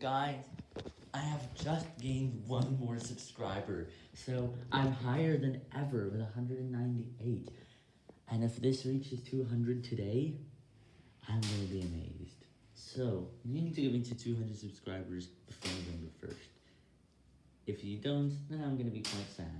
Guys, I have just gained one more subscriber, so I'm higher than ever with 198. And if this reaches 200 today, I'm gonna be amazed. So, you need to get me to 200 subscribers before November 1st. If you don't, then I'm gonna be quite sad.